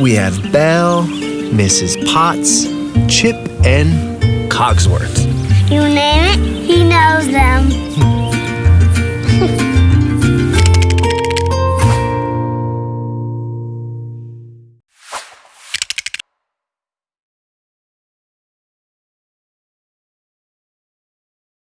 We have Belle, Mrs. Potts, Chip, and Cogsworth. You name it,